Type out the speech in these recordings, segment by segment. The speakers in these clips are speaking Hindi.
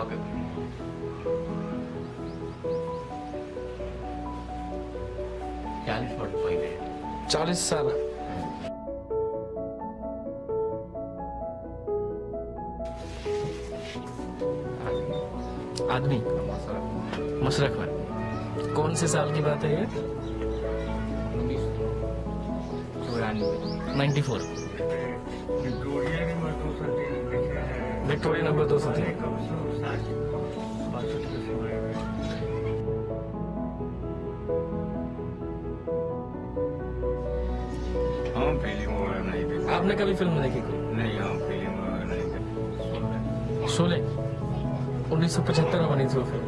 ओके चालीस वर्ष पहले चालीस साल। आदमी? मशरक में कौन से साल की बात है ये? उन्नीस चौरानवे 94 विक्टोरिया के मर्दों से देखे विक्टोरिया नंबर दो सौ तीन। सौ आपने कभी फ़िल्म देखी कोई? नहीं हम फ़िल्म वगैरह नहीं देखते शोले 1975 में बनी थी वो फ़िल्म।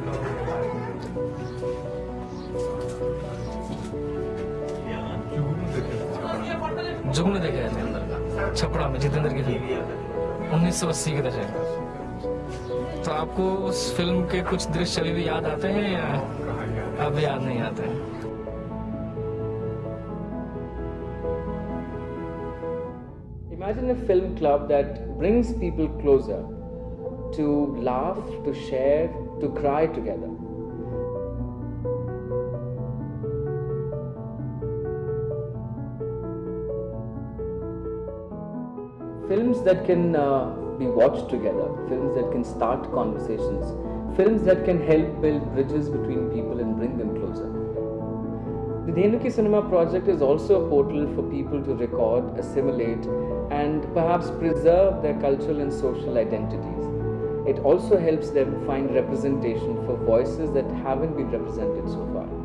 जुगनू देखे थे अंदर का, छपड़ा में, जितेंद्र की फ़िल्म। 1980 के दशक तो आपको उस फ़िल्म के कुछ दृश्य अभी भी याद आते हैं या अब याद नहीं आते हैं Imagine a film club that brings people closer to laugh, to share, to cry together. Films that can uh, be watched together, films that can start conversations, films that can help build bridges between people and bring them closer. The Dhenuki Cinema project is also a portal for people to record, assimilate, and perhaps preserve their cultural and social identities. It also helps them find representation for voices that haven't been represented so far.